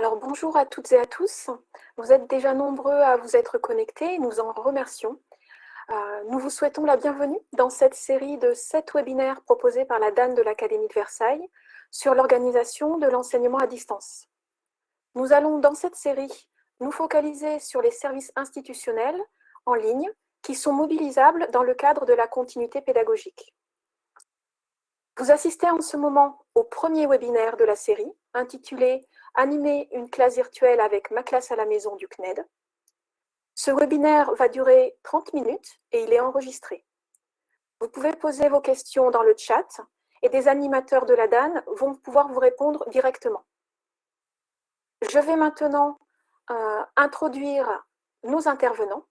Alors bonjour à toutes et à tous. Vous êtes déjà nombreux à vous être connectés et nous en remercions. Euh, nous vous souhaitons la bienvenue dans cette série de sept webinaires proposés par la DAN de l'Académie de Versailles sur l'organisation de l'enseignement à distance. Nous allons dans cette série nous focaliser sur les services institutionnels en ligne qui sont mobilisables dans le cadre de la continuité pédagogique. Vous assistez en ce moment au premier webinaire de la série intitulé « Animer une classe virtuelle avec ma classe à la maison du CNED ». Ce webinaire va durer 30 minutes et il est enregistré. Vous pouvez poser vos questions dans le chat et des animateurs de la DAN vont pouvoir vous répondre directement. Je vais maintenant euh, introduire nos intervenants.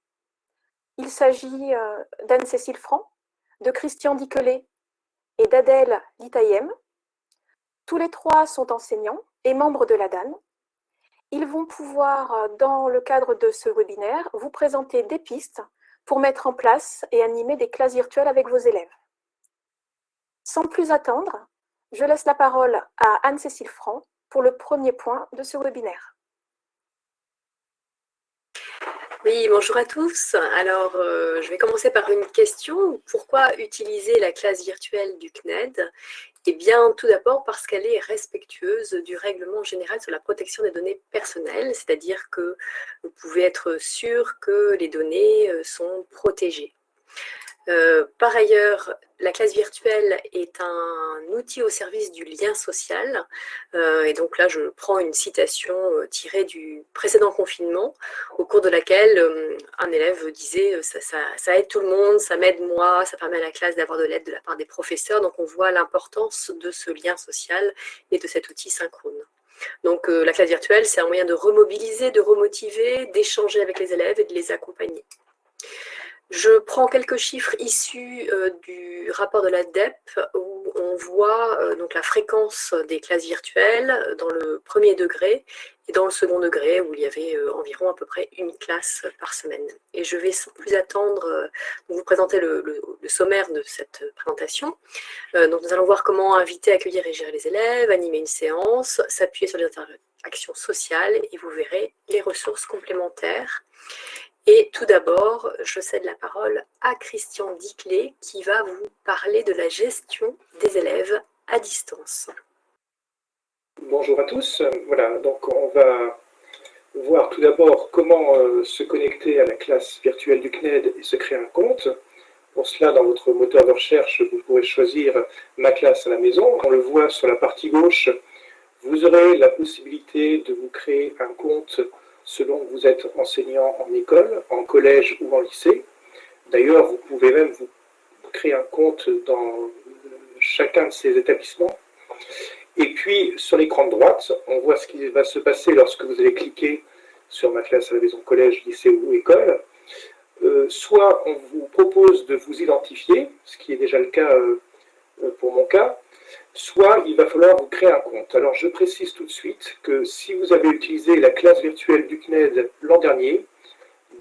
Il s'agit euh, d'Anne-Cécile Franc, de Christian Diquelet et d'Adèle Litayem. Tous les trois sont enseignants et membres de la DAN. Ils vont pouvoir, euh, dans le cadre de ce webinaire, vous présenter des pistes pour mettre en place et animer des classes virtuelles avec vos élèves. Sans plus attendre, je laisse la parole à Anne-Cécile Franc pour le premier point de ce webinaire. Oui, bonjour à tous. Alors, euh, je vais commencer par une question. Pourquoi utiliser la classe virtuelle du CNED Eh bien, tout d'abord parce qu'elle est respectueuse du règlement général sur la protection des données personnelles, c'est-à-dire que vous pouvez être sûr que les données euh, sont protégées. Euh, par ailleurs, la classe virtuelle est un outil au service du lien social. Euh, et donc là, je prends une citation euh, tirée du précédent confinement, au cours de laquelle un élève disait ça, ça, aide tout le monde, ça m'aide moi, ça permet à la classe d'avoir de l'aide de la part des professeurs ». Donc on voit l'importance de ce lien social et de cet outil synchrone. Donc la classe virtuelle, c'est un moyen de remobiliser, de remotiver, d'échanger avec les élèves et de les accompagner. Je prends quelques chiffres issus euh, du rapport de la DEP où on voit euh, donc la fréquence des classes virtuelles dans le premier degré et dans le second degré où il y avait euh, environ à peu près une classe par semaine. Et je vais sans plus attendre vous présenter le, sommaire de cette présentation. donc nous allons voir comment inviter, accueillir et gérer les élèves, animer une séance, s'appuyer sur les interactions sociales et vous verrez les ressources complémentaires et tout d'abord, je cède la parole à Christian Diclé qui va vous parler de la gestion des élèves à distance. Bonjour à tous. Voilà, donc on va voir tout d'abord comment euh, se connecter à la classe virtuelle du CNED et se créer un compte. Pour cela, dans votre moteur de recherche, vous pourrez choisir « Ma classe à la maison ». On le voit sur la partie gauche, vous aurez la possibilité de vous créer un compte selon que vous êtes enseignant en école, en collège ou en lycée. D'ailleurs, vous pouvez même vous créer un compte dans chacun de ces établissements. Et puis, sur l'écran de droite, on voit ce qui va se passer lorsque vous allez cliquer sur ma classe à la maison collège, lycée ou école. Euh, soit on vous propose de vous identifier, ce qui est déjà le cas euh, pour mon cas, soit il va falloir vous créer un compte. Alors je précise tout de suite que si vous avez utilisé la classe virtuelle du CNED l'an dernier,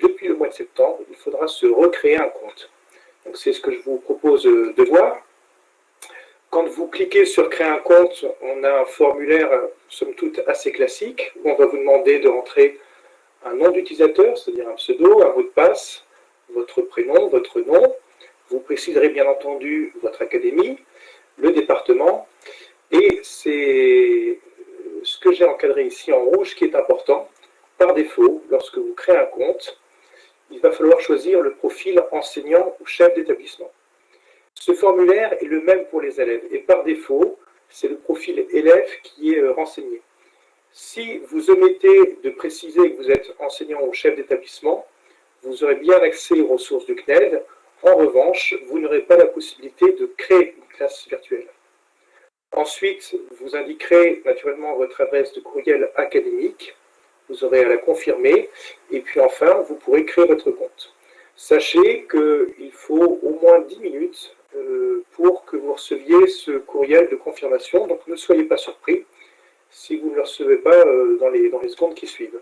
depuis le mois de septembre, il faudra se recréer un compte. Donc c'est ce que je vous propose de voir. Quand vous cliquez sur créer un compte, on a un formulaire, somme toute, assez classique, où on va vous demander de rentrer un nom d'utilisateur, c'est-à-dire un pseudo, un mot de passe, votre prénom, votre nom. Vous préciserez bien entendu votre académie, le département. Et c'est ce que j'ai encadré ici en rouge qui est important. Par défaut, lorsque vous créez un compte, il va falloir choisir le profil enseignant ou chef d'établissement. Ce formulaire est le même pour les élèves et par défaut, c'est le profil élève qui est euh, renseigné. Si vous omettez de préciser que vous êtes enseignant ou chef d'établissement, vous aurez bien accès aux ressources du CNED. En revanche, vous n'aurez pas la possibilité de créer classe virtuelle. Ensuite, vous indiquerez naturellement votre adresse de courriel académique. Vous aurez à la confirmer. Et puis enfin, vous pourrez créer votre compte. Sachez qu'il faut au moins 10 minutes euh, pour que vous receviez ce courriel de confirmation. Donc ne soyez pas surpris si vous ne le recevez pas euh, dans les, dans les secondes qui suivent.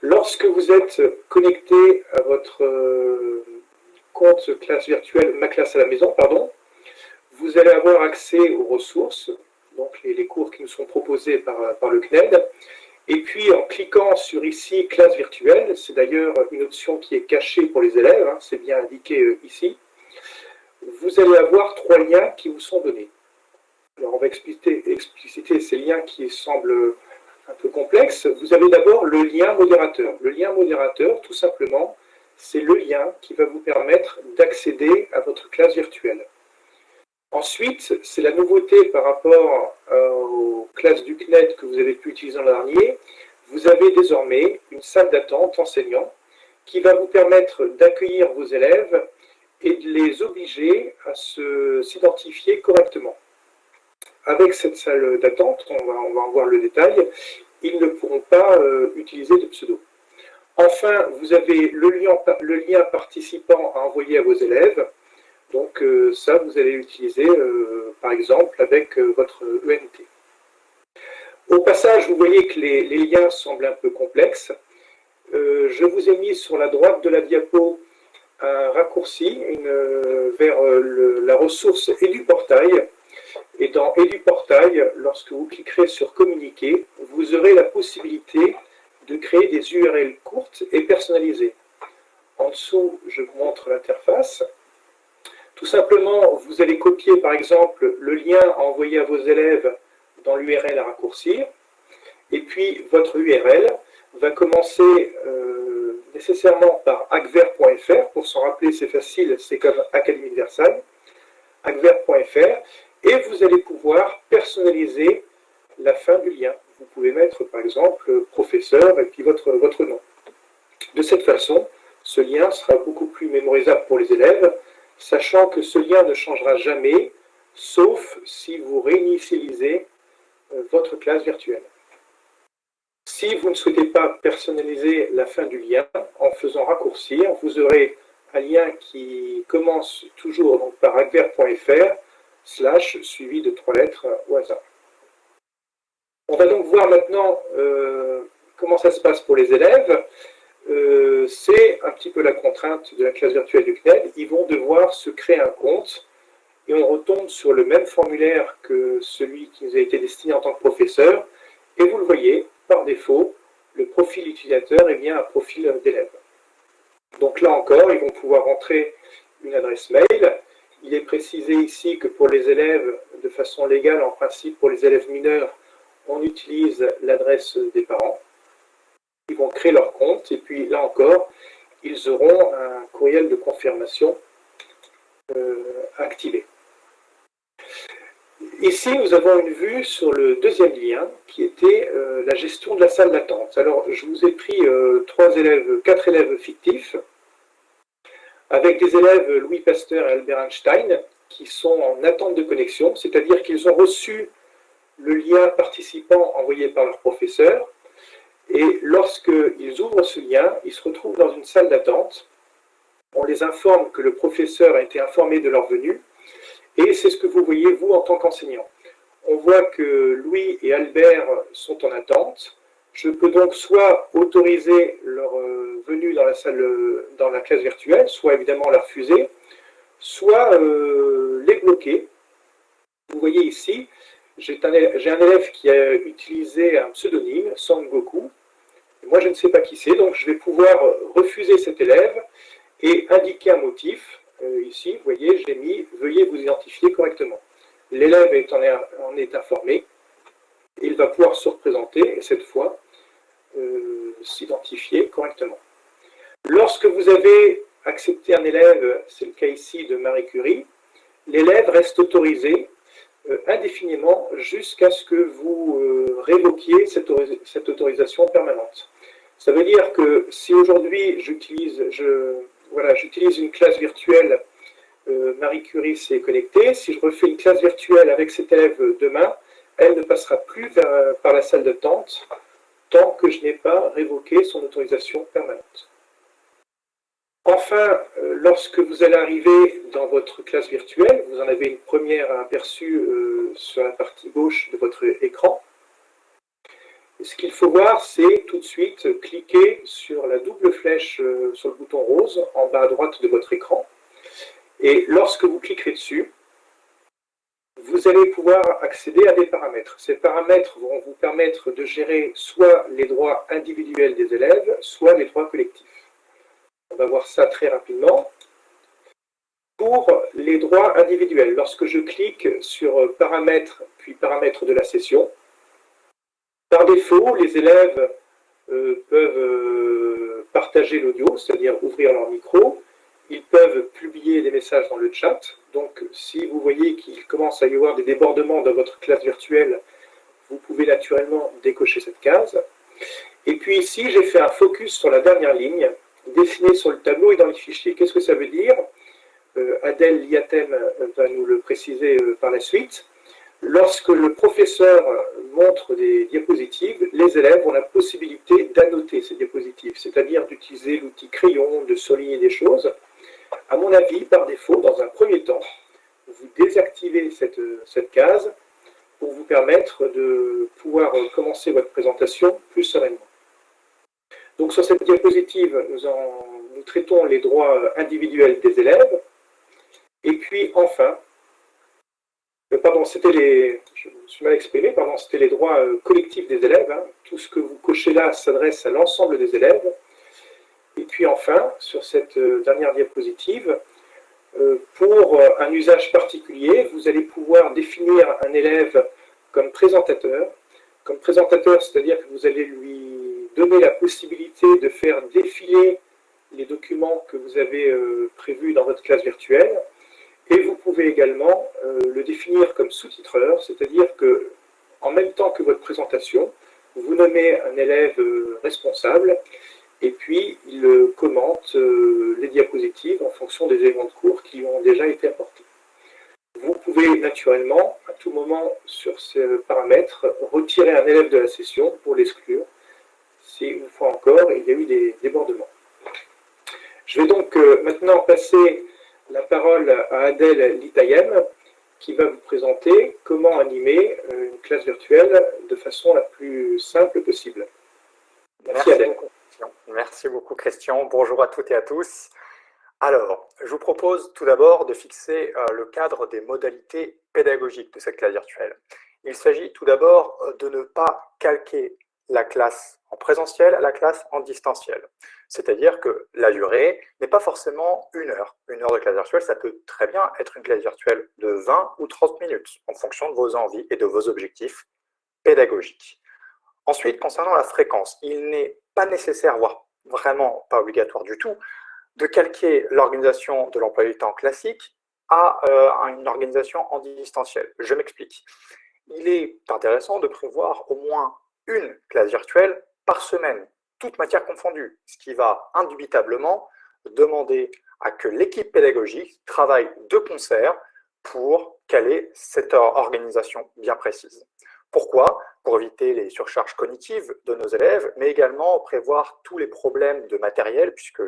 Lorsque vous êtes connecté à votre euh, compte classe virtuelle, ma classe à la maison, pardon, vous allez avoir accès aux ressources. donc les, cours qui nous sont proposés par, par le CNED. Et puis en cliquant sur ici classe virtuelle, c'est d'ailleurs une option qui est cachée pour les élèves, hein, c'est bien indiqué euh, ici, vous allez avoir trois liens qui vous sont donnés. Alors on va expliciter, expliciter ces liens qui semblent un peu complexes. Vous avez d'abord le lien modérateur. Le lien modérateur, tout simplement, c'est le lien qui va vous permettre d'accéder à votre classe virtuelle. Ensuite, c'est la nouveauté par rapport euh, aux classes du CNED que vous avez pu utiliser l'an dernier. Vous avez désormais une salle d'attente enseignant qui va vous permettre d'accueillir vos élèves et de les obliger à s'identifier correctement. Avec cette salle d'attente, on va, en voir le détail, ils ne pourront pas euh, utiliser de pseudo. Enfin, vous avez le lien, participant à envoyer à vos élèves, donc euh, ça, vous allez l'utiliser euh, par exemple avec euh, votre ENT. Au passage, vous voyez que les, liens semblent un peu complexes. je vous ai mis sur la droite de la diapo un raccourci vers la ressource EduPortail. Et dans EduPortail, lorsque vous cliquerez sur Communiquer, vous aurez la possibilité de créer des URL courtes et personnalisées. En dessous, je vous montre l'interface. Tout simplement, vous allez copier par exemple le lien à envoyer à vos élèves dans l'URL à raccourcir, et puis votre URL va commencer euh, nécessairement par agver.fr, pour s'en rappeler c'est facile, c'est comme Académie de Versailles, et vous allez pouvoir personnaliser la fin du lien. Vous pouvez mettre par exemple professeur et puis votre, votre nom. De cette façon, ce lien sera beaucoup plus mémorisable pour les élèves, sachant que ce lien ne changera jamais, sauf si vous réinitialisez euh, votre classe virtuelle. Si vous ne souhaitez pas personnaliser la fin du lien en faisant raccourcir, vous aurez un lien qui commence toujours par agver.fr slash suivi de trois lettres au hasard. On va donc voir maintenant euh, comment ça se passe pour les élèves. Euh, c'est un petit peu la contrainte de la classe virtuelle du CNED. Ils vont devoir se créer un compte et on retombe sur le même formulaire que celui qui nous a été destiné en tant que professeur. Et vous le voyez, par défaut, le profil utilisateur est bien un profil d'élève. Donc là encore, ils vont pouvoir rentrer une adresse mail. Il est précisé ici que pour les élèves, de façon légale, en principe, pour les élèves mineurs, on utilise l'adresse des parents ils vont créer leur compte, et puis là encore, ils auront un courriel de confirmation euh, activé. Ici, nous avons une vue sur le deuxième lien, qui était euh, la gestion de la salle d'attente. Alors, je vous ai pris euh, trois élèves, quatre élèves fictifs, avec des élèves Louis Pasteur et Albert Einstein, qui sont en attente de connexion, c'est-à-dire qu'ils ont reçu le lien participant envoyé par leur professeur, et lorsqu'ils ouvrent ce lien, ils se retrouvent dans une salle d'attente. On les informe que le professeur a été informé de leur venue. Et c'est ce que vous voyez, vous, en tant qu'enseignant. On voit que Louis et Albert sont en attente. Je peux donc soit autoriser leur euh, venue dans la salle, dans la classe virtuelle, soit évidemment la refuser, soit euh, les bloquer. Vous voyez ici, j'ai un, élève qui a utilisé un pseudonyme, Son Goku, moi, je ne sais pas qui c'est, donc je vais pouvoir refuser cet élève et indiquer un motif. Euh, ici, vous voyez, j'ai mis « Veuillez vous identifier correctement ». L'élève en est informé, il va pouvoir se représenter et cette fois euh, s'identifier correctement. Lorsque vous avez accepté un élève, c'est le cas ici de Marie Curie, l'élève reste autorisé indéfiniment jusqu'à ce que vous révoquiez cette autorisation permanente. Ça veut dire que si aujourd'hui j'utilise une classe virtuelle, euh, Marie Curie s'est connectée, si je refais une classe virtuelle avec cet élève demain, elle ne passera plus par la salle d'attente tant que je n'ai pas révoqué son autorisation permanente. Enfin, euh, lorsque vous allez arriver dans votre classe virtuelle, vous en avez une première aperçue euh, sur la partie gauche de votre écran, ce qu'il faut voir, c'est tout de suite cliquer sur la double flèche euh, sur le bouton rose en bas à droite de votre écran. Et lorsque vous cliquerez dessus, vous allez pouvoir accéder à des paramètres. Ces paramètres vont vous permettre de gérer soit les droits individuels des élèves, soit les droits collectifs. On va voir ça très rapidement. Pour les droits individuels, lorsque je clique sur paramètres, puis paramètres de la session, par défaut, les élèves euh, peuvent euh, partager l'audio, c'est-à-dire ouvrir leur micro, ils peuvent publier des messages dans le chat. Donc, si vous voyez qu'il commence à y avoir des débordements dans votre classe virtuelle, vous pouvez naturellement décocher cette case. Et puis ici, j'ai fait un focus sur la dernière ligne, dessinée sur le tableau et dans les fichiers. Qu'est-ce que ça veut dire euh, Adèle Liatem va nous le préciser euh, par la suite. Lorsque le professeur montre des diapositives, les élèves ont la possibilité d'annoter ces diapositives, c'est-à-dire d'utiliser l'outil crayon, de souligner des choses. À mon avis, par défaut, dans un premier temps, vous désactivez cette, cette case pour vous permettre de pouvoir commencer votre présentation plus sereinement. Donc sur cette diapositive, nous, traitons les droits individuels des élèves. Et puis enfin, euh, pardon, c'était les, je me suis mal exprimé, pardon, c'était les droits euh, collectifs des élèves. Hein. Tout ce que vous cochez là s'adresse à l'ensemble des élèves. Et puis enfin, sur cette euh, dernière diapositive, pour un usage particulier, vous allez pouvoir définir un élève comme présentateur. Comme présentateur, c'est-à-dire que vous allez lui donner la possibilité de faire défiler les documents que vous avez prévus dans votre classe virtuelle. Et vous pouvez également le définir comme sous-titreur, c'est-à-dire que en même temps que votre présentation, vous nommez un élève responsable et puis il commente euh, les diapositives en fonction des éléments de cours qui ont déjà été apportés. Vous pouvez naturellement, à tout moment sur ces paramètres, retirer un élève de la session pour l'exclure si, une fois encore, il y a eu des débordements. Je vais donc euh, maintenant passer la parole à Adèle Litayem, qui va vous présenter comment animer euh, une classe virtuelle de façon la plus simple possible. Merci, Adèle. Merci beaucoup Christian. Bonjour à toutes et à tous. Alors, je vous propose tout d'abord de fixer euh, le cadre des modalités pédagogiques de cette classe virtuelle. Il s'agit tout d'abord de ne pas calquer la classe en présentiel à la classe en distanciel. C'est-à-dire que la durée n'est pas forcément une heure. Une heure de classe virtuelle, ça peut très bien être une classe virtuelle de 20 ou 30 minutes, en fonction de vos envies et de vos objectifs pédagogiques. Ensuite, concernant la fréquence, il n'est pas nécessaire, voire vraiment pas obligatoire du tout, de calquer l'organisation de l'emploi du temps classique à euh, une organisation en distanciel. Je m'explique. Il est intéressant de prévoir au moins une classe virtuelle par semaine, toute matière confondue, ce qui va indubitablement demander à que l'équipe pédagogique travaille de concert pour caler cette organisation bien précise. Pourquoi? Pour éviter les surcharges cognitives de nos élèves, mais également prévoir tous les problèmes de matériel, puisque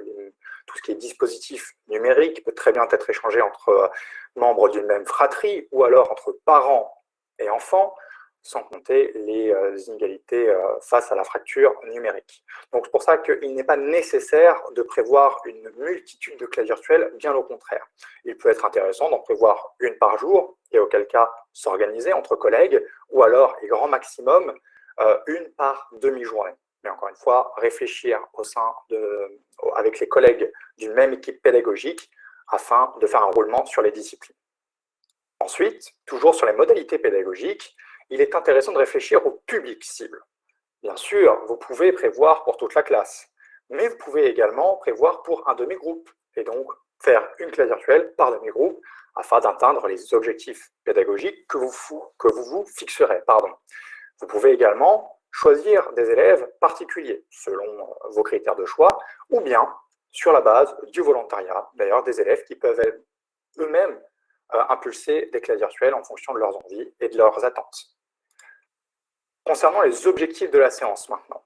tout ce qui est dispositif numérique peut très bien être échangé entre euh, membres d'une même fratrie ou alors entre parents et enfants, sans compter les euh, inégalités euh, face à la fracture numérique. Donc c'est pour ça qu'il n'est pas nécessaire de prévoir une multitude de classes virtuelles, bien au contraire. Il peut être intéressant d'en prévoir une par jour, et auquel cas s'organiser entre collègues, ou alors, et grand maximum, euh, une par demi-journée. Mais encore une fois, réfléchir au sein de, avec les collègues d'une même équipe pédagogique afin de faire un roulement sur les disciplines. Ensuite, toujours sur les modalités pédagogiques, il est intéressant de réfléchir au public cible. Bien sûr, vous pouvez prévoir pour toute la classe, mais vous pouvez également prévoir pour un demi-groupe, et donc faire une classe virtuelle par demi-groupe afin d'atteindre les objectifs pédagogiques que vous, que vous vous fixerez. Pardon. Vous pouvez également choisir des élèves particuliers selon euh, vos critères de choix, ou bien sur la base du volontariat, d'ailleurs des élèves qui peuvent eux-mêmes euh, impulser des classes virtuelles en fonction de leurs envies et de leurs attentes. Concernant les objectifs de la séance maintenant,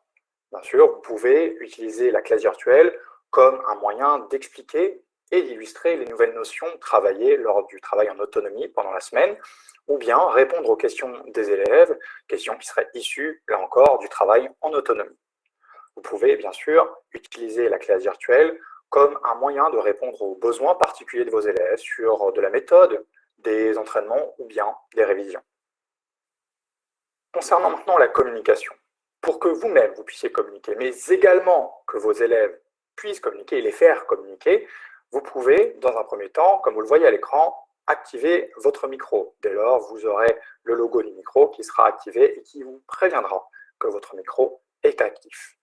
bien sûr, vous pouvez utiliser la classe virtuelle comme un moyen d'expliquer et d'illustrer les nouvelles notions travaillées lors du travail en autonomie pendant la semaine, ou bien répondre aux questions des élèves, questions qui seraient issues, là encore, du travail en autonomie. Vous pouvez bien sûr utiliser la classe virtuelle comme un moyen de répondre aux besoins particuliers de vos élèves sur de la méthode, des entraînements ou bien des révisions. Concernant maintenant la communication, pour que vous-même vous puissiez communiquer, mais également que vos élèves puissent communiquer et les faire communiquer, vous pouvez, dans un premier temps, comme vous le voyez à l'écran, activer votre micro. Dès lors, vous aurez le logo du micro qui sera activé et qui vous préviendra que votre micro est actif.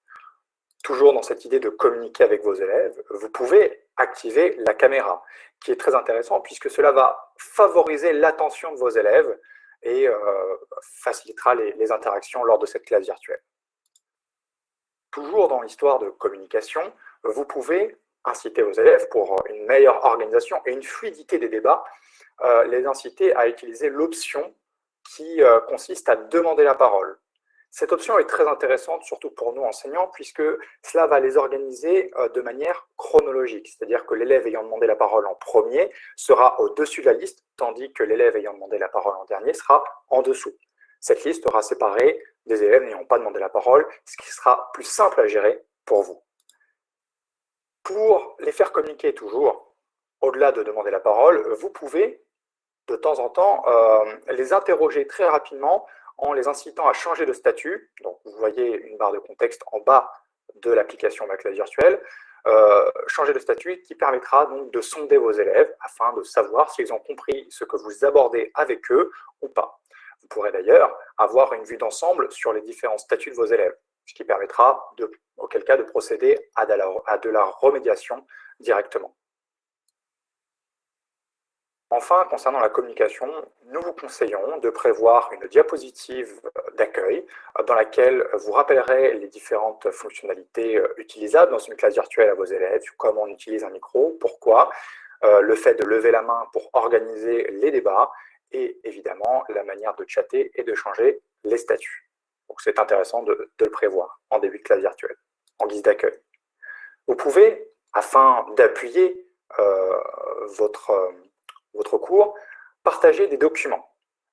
Toujours dans cette idée de communiquer avec vos élèves, vous pouvez activer la caméra, qui est très intéressant puisque cela va favoriser l'attention de vos élèves et euh, facilitera les, interactions lors de cette classe virtuelle. Toujours dans l'histoire de communication, vous pouvez inciter vos élèves pour une meilleure organisation et une fluidité des débats, euh, les inciter à utiliser l'option qui euh, consiste à demander la parole. Cette option est très intéressante, surtout pour nous enseignants, puisque cela va les organiser euh, de manière chronologique, c'est-à-dire que l'élève ayant demandé la parole en premier sera au-dessus de la liste, tandis que l'élève ayant demandé la parole en dernier sera en dessous. Cette liste sera séparée des élèves n'ayant pas demandé la parole, ce qui sera plus simple à gérer pour vous. Pour les faire communiquer toujours, au-delà de demander la parole, vous pouvez de temps en temps euh, les interroger très rapidement en les incitant à changer de statut. Donc, vous voyez une barre de contexte en bas de l'application Ma classe virtuelle. Euh, changer de statut qui permettra donc de sonder vos élèves afin de savoir s'ils ont compris ce que vous abordez avec eux ou pas. Vous pourrez d'ailleurs avoir une vue d'ensemble sur les différents statuts de vos élèves, ce qui permettra, de, auquel cas, de procéder à de la remédiation directement. Enfin, concernant la communication, nous vous conseillons de prévoir une diapositive d'accueil euh, dans laquelle vous rappellerez les différentes fonctionnalités euh, utilisables dans une classe virtuelle à vos élèves, comment on utilise un micro, pourquoi, euh, le fait de lever la main pour organiser les débats et évidemment la manière de chatter et de changer les statuts. C'est intéressant de, le prévoir en début de classe virtuelle, en guise d'accueil. Vous pouvez, afin d'appuyer votre votre cours, partager des documents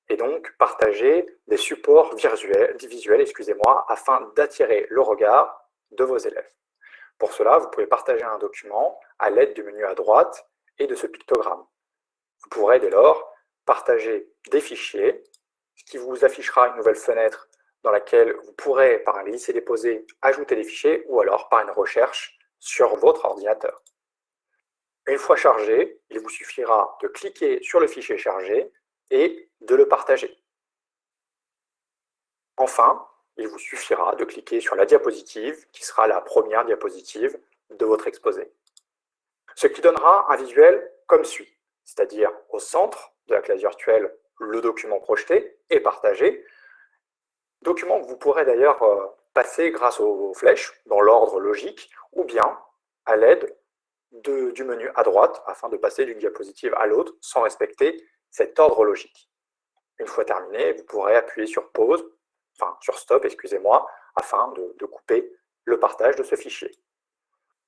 et donc partager des supports visuels, excusez-moi, afin d'attirer le regard de vos élèves. Pour cela, vous pouvez partager un document à l'aide du menu à droite et de ce pictogramme. Vous pourrez dès lors partager des fichiers, ce qui vous affichera une nouvelle fenêtre dans laquelle vous pourrez, par un glisser-déposer, ajouter des fichiers ou alors par une recherche sur votre ordinateur. Une fois chargé, il vous suffira de cliquer sur le fichier chargé et de le partager. Enfin, il vous suffira de cliquer sur la diapositive qui sera la première diapositive de votre exposé. Ce qui donnera un visuel comme suit, c'est-à-dire au centre de la classe virtuelle, le document projeté et partagé, document que vous pourrez d'ailleurs euh, passer grâce aux flèches dans l'ordre logique ou bien à l'aide du menu à droite afin de passer d'une diapositive à l'autre sans respecter cet ordre logique. Une fois terminé, vous pourrez appuyer sur pause, enfin sur stop, excusez-moi, afin de, couper le partage de ce fichier.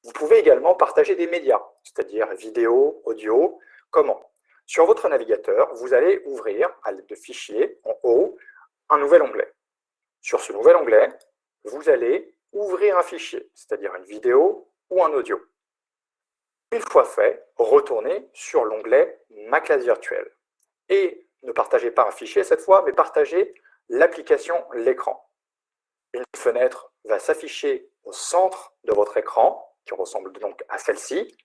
Vous pouvez également partager des médias, c'est-à-dire vidéo, audio. Comment Sur votre navigateur, vous allez ouvrir, à l'aide de fichiers, en haut, un nouvel onglet. Sur ce nouvel onglet, vous allez ouvrir un fichier, c'est-à-dire une vidéo ou un audio. Une fois fait, retournez sur l'onglet Ma classe virtuelle. Et ne partagez pas un fichier cette fois, mais partagez l'application L'écran. Une fenêtre va s'afficher au centre de votre écran, qui ressemble donc à celle-ci.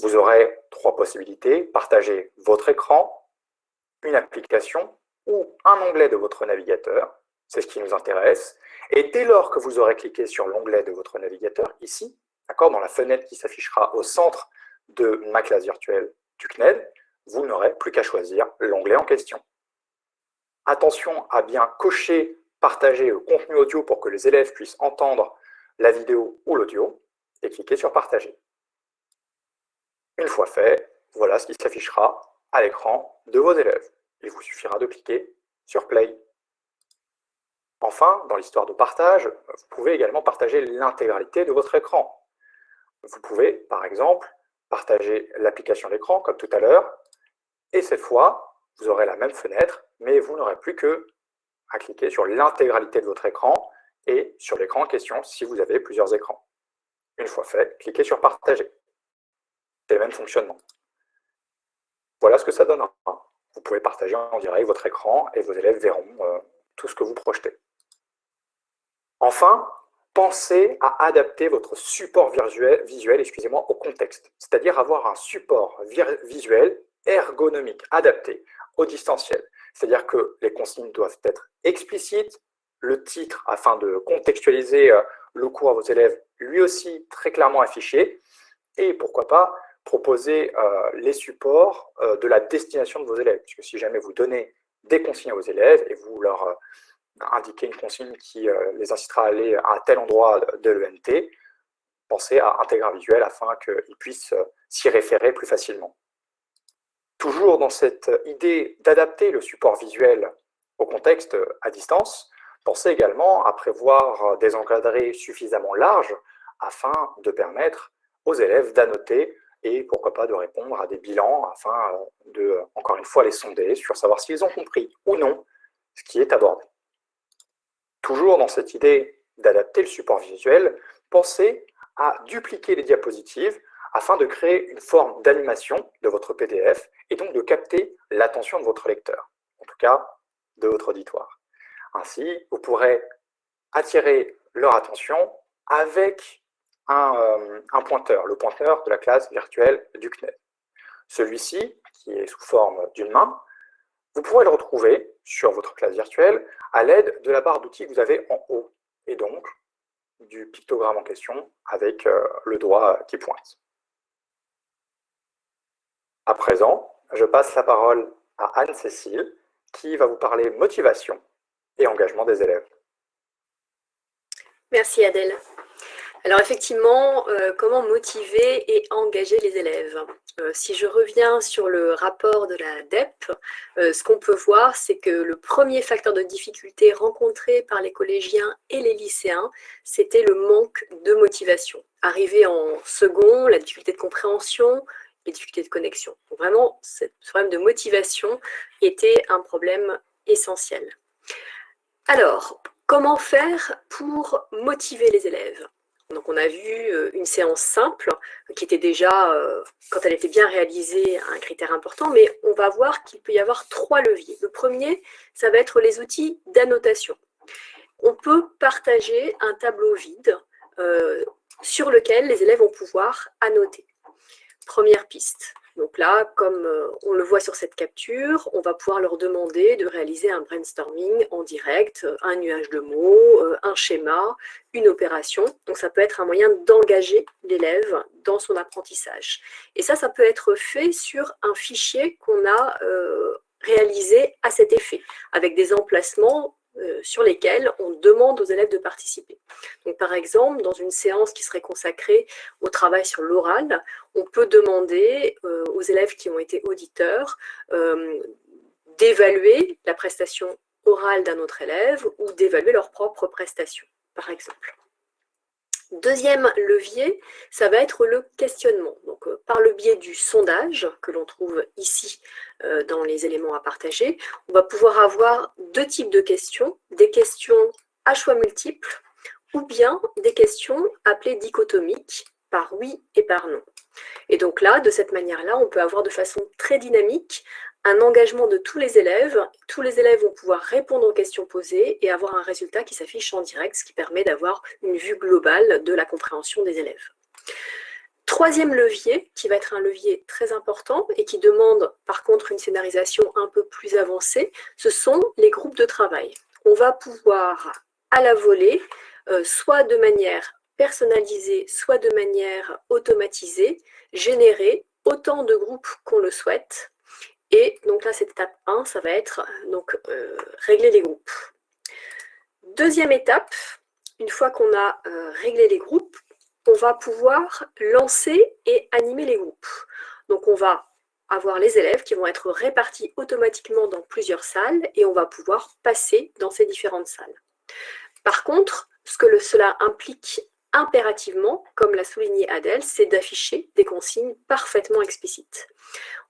Vous aurez trois possibilités, partager votre écran, une application ou un onglet de votre navigateur. C'est ce qui nous intéresse. Et dès lors que vous aurez cliqué sur l'onglet de votre navigateur, ici, dans la fenêtre qui s'affichera au centre de ma classe virtuelle du CNED, vous n'aurez plus qu'à choisir l'onglet en question. Attention à bien cocher « Partager le contenu audio » pour que les élèves puissent entendre la vidéo ou l'audio, et cliquez sur « Partager ». Une fois fait, voilà ce qui s'affichera à l'écran de vos élèves. Il vous suffira de cliquer sur « Play ». Enfin, dans l'histoire de partage, vous pouvez également partager l'intégralité de votre écran. Vous pouvez, par exemple, partager l'application d'écran comme tout à l'heure. Et cette fois, vous aurez la même fenêtre, mais vous n'aurez plus que à cliquer sur l'intégralité de votre écran et sur l'écran en question si vous avez plusieurs écrans. Une fois fait, cliquez sur Partager. C'est le même fonctionnement. Voilà ce que ça donnera. vous pouvez partager en direct votre écran et vos élèves verront tout ce que vous projetez. Enfin, pensez à adapter votre support visuel, excusez-moi, au contexte, c'est-à-dire avoir un support visuel ergonomique, adapté au distanciel. C'est-à-dire que les consignes doivent être explicites, le titre, afin de contextualiser euh, le cours à vos élèves, lui aussi très clairement affiché, et pourquoi pas proposer euh, les supports euh, de la destination de vos élèves, puisque si jamais vous donnez des consignes à vos élèves et vous leur indiquer une consigne qui euh, les incitera à aller à tel endroit de l'ENT, pensez à intégrer un visuel afin qu'ils puissent euh, s'y référer plus facilement. Toujours dans cette idée d'adapter le support visuel au contexte à distance, pensez également à prévoir des encadrés suffisamment larges afin de permettre aux élèves d'annoter et pourquoi pas de répondre à des bilans afin euh, de, encore une fois, les sonder sur savoir s'ils ont compris ou non ce qui est abordé. Toujours dans cette idée d'adapter le support visuel, pensez à dupliquer les diapositives afin de créer une forme d'animation de votre PDF et donc de capter l'attention de votre lecteur, en tout cas de votre auditoire. Ainsi, vous pourrez attirer leur attention avec un, euh, pointeur, le pointeur de la classe virtuelle du CNED. Celui-ci, qui est sous forme d'une main, vous pourrez le retrouver sur votre classe virtuelle à l'aide de la barre d'outils que vous avez en haut, et donc du pictogramme en question avec euh, le doigt qui pointe. À présent, je passe la parole à Anne-Cécile, qui va vous parler motivation et engagement des élèves. Merci Adèle. Alors effectivement, euh, comment motiver et engager les élèves? Si je reviens sur le rapport de la DEP, euh, ce qu'on peut voir, c'est que le premier facteur de difficulté rencontré par les collégiens et les lycéens, c'était le manque de motivation. Arrivé en second, la difficulté de compréhension, les difficultés de connexion. Donc vraiment, ce problème de motivation était un problème essentiel. Alors, comment faire pour motiver les élèves? Donc on a vu euh, une séance simple qui était déjà, euh, quand elle était bien réalisée, un critère important, mais on va voir qu'il peut y avoir trois leviers. Le premier, ça va être les outils d'annotation. On peut partager un tableau vide euh, sur lequel les élèves vont pouvoir annoter. Première piste. Donc là, comme euh, on le voit sur cette capture, on va pouvoir leur demander de réaliser un brainstorming en direct, un nuage de mots, euh, un schéma, une opération. Donc ça peut être un moyen d'engager l'élève dans son apprentissage. Et ça, ça peut être fait sur un fichier qu'on a euh, réalisé à cet effet, avec des emplacements euh, sur lesquels on demande aux élèves de participer. Par exemple, dans une séance qui serait consacrée au travail sur l'oral, on peut demander euh, aux élèves qui ont été auditeurs euh, d'évaluer la prestation orale d'un autre élève ou d'évaluer leur propre prestation, par exemple. Deuxième levier, ça va être le questionnement. Donc, euh, par le biais du sondage que l'on trouve ici euh, dans les éléments à partager, on va pouvoir avoir deux types de questions, des questions à choix multiples ou bien des questions appelées dichotomiques par oui et par non. Et donc là, de cette manière-là, on peut avoir de façon très dynamique un engagement de tous les élèves. Tous les élèves vont pouvoir répondre aux questions posées et avoir un résultat qui s'affiche en direct, ce qui permet d'avoir une vue globale de la compréhension des élèves. Troisième levier, qui va être un levier très important et qui demande par contre une scénarisation un peu plus avancée, ce sont les groupes de travail. On va pouvoir à la volée, euh, soit de manière personnalisée, soit de manière automatisée, générer autant de groupes qu'on le souhaite et donc là, cette étape 1, ça va être donc, euh, régler les groupes. Deuxième étape, une fois qu'on a euh, réglé les groupes, on va pouvoir lancer et animer les groupes. Donc on va avoir les élèves qui vont être répartis automatiquement dans plusieurs salles et on va pouvoir passer dans ces différentes salles. Par contre, ce que cela implique impérativement, comme l'a souligné Adèle, c'est d'afficher des consignes parfaitement explicites.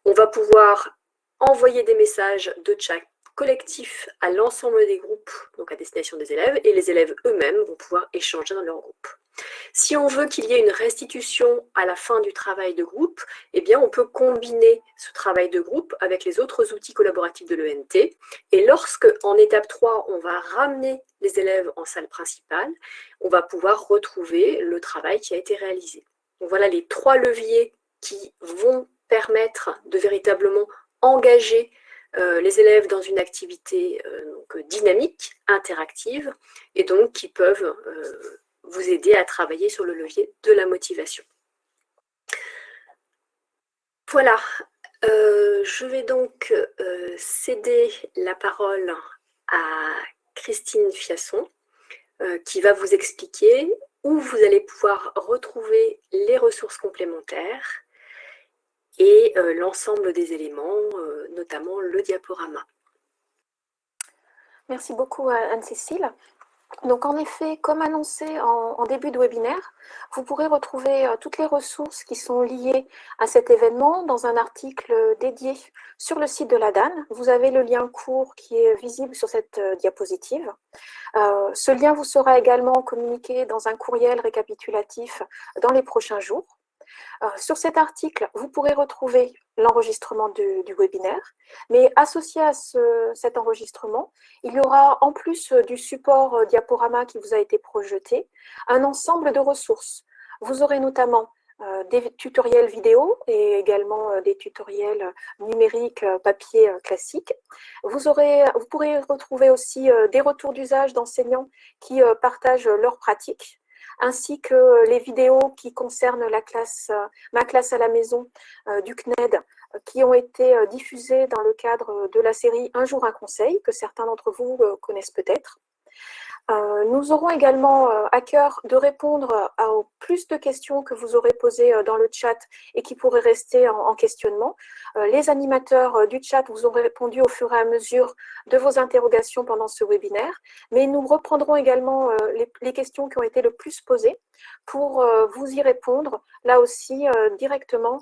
On va pouvoir envoyer des messages de chat collectif à l'ensemble des groupes, donc à destination des élèves, et les élèves eux-mêmes vont pouvoir échanger dans leur groupe. Si on veut qu'il y ait une restitution à la fin du travail de groupe, eh bien, on peut combiner ce travail de groupe avec les autres outils collaboratifs de l'ENT. Et lorsque, en étape 3, on va ramener les élèves en salle principale, on va pouvoir retrouver le travail qui a été réalisé. Voilà les trois leviers qui vont permettre de véritablement engager euh, les élèves dans une activité euh, dynamique, interactive, et donc qui peuvent euh, vous aider à travailler sur le levier de la motivation. Voilà, je vais donc céder la parole à Christine Fiasson, qui va vous expliquer où vous allez pouvoir retrouver les ressources complémentaires et euh, l'ensemble des éléments, euh, notamment le diaporama. Merci beaucoup Anne-Cécile. Donc en effet, comme annoncé en, début de webinaire, vous pourrez retrouver euh, toutes les ressources qui sont liées à cet événement dans un article dédié sur le site de la DAN. Vous avez le lien court qui est visible sur cette diapositive. ce lien vous sera également communiqué dans un courriel récapitulatif dans les prochains jours. Euh, sur cet article, vous pourrez retrouver l'enregistrement du, webinaire, mais associé à cet enregistrement, il y aura en plus du support euh, diaporama qui vous a été projeté, un ensemble de ressources. Vous aurez notamment euh, des tutoriels vidéo et également des tutoriels numériques papier classiques. Vous, vous pourrez retrouver aussi des retours d'usage d'enseignants qui partagent leurs pratiques ainsi que les vidéos qui concernent euh, ma classe à la maison euh, du CNED, euh, qui ont été diffusées dans le cadre de la série Un jour un conseil, que certains d'entre vous connaissent peut-être. Euh, nous aurons également euh, à cœur de répondre à, plus de questions que vous aurez posées euh, dans le chat et qui pourraient rester en, questionnement. les animateurs du chat vous ont répondu au fur et à mesure de vos interrogations pendant ce webinaire, mais nous reprendrons également les, questions qui ont été le plus posées pour vous y répondre, là aussi directement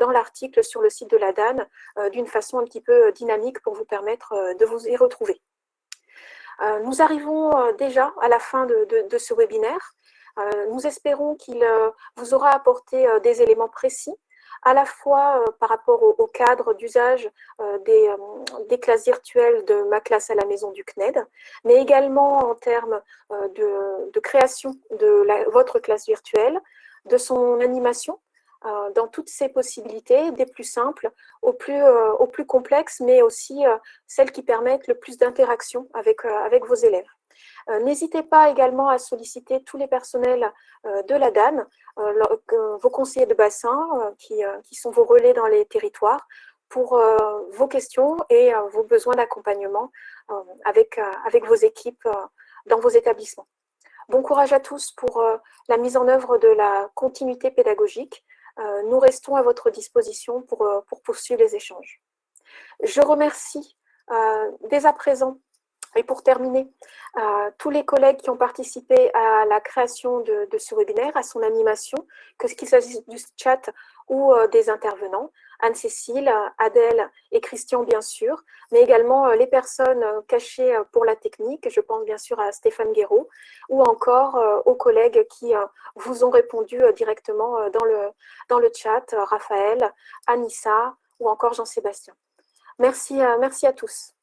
dans l'article sur le site de la DAN, d'une façon un petit peu dynamique pour vous permettre de vous y retrouver. Euh, nous arrivons euh, déjà à la fin de, ce webinaire. Euh, nous espérons qu'il vous aura apporté des éléments précis à la fois par rapport au, cadre d'usage des, classes virtuelles de ma classe à la maison du CNED, mais également en termes de, création de votre classe virtuelle, de son animation, dans toutes ces possibilités, des plus simples aux plus, euh, plus complexes, mais aussi euh, celles qui permettent le plus d'interaction avec, avec vos élèves. N'hésitez pas également à solliciter tous les personnels de la DAN, vos conseillers de bassin, qui, qui, sont vos relais dans les territoires, pour vos questions et vos besoins d'accompagnement avec, avec vos équipes dans vos établissements. Bon courage à tous pour la mise en œuvre de la continuité pédagogique. Euh, nous restons à votre disposition pour, euh, pour poursuivre les échanges. Je remercie euh, dès à présent et pour terminer, tous les collègues qui ont participé à la création de, ce webinaire, à son animation, que ce qu'il s'agisse du chat ou des intervenants, Anne-Cécile, Adèle et Christian bien sûr, mais également les personnes cachées pour la technique, je pense bien sûr à Stéphane Guéraud, ou encore aux collègues qui vous ont répondu directement dans le, chat, Raphaël, Anissa ou encore Jean-Sébastien. Merci à tous.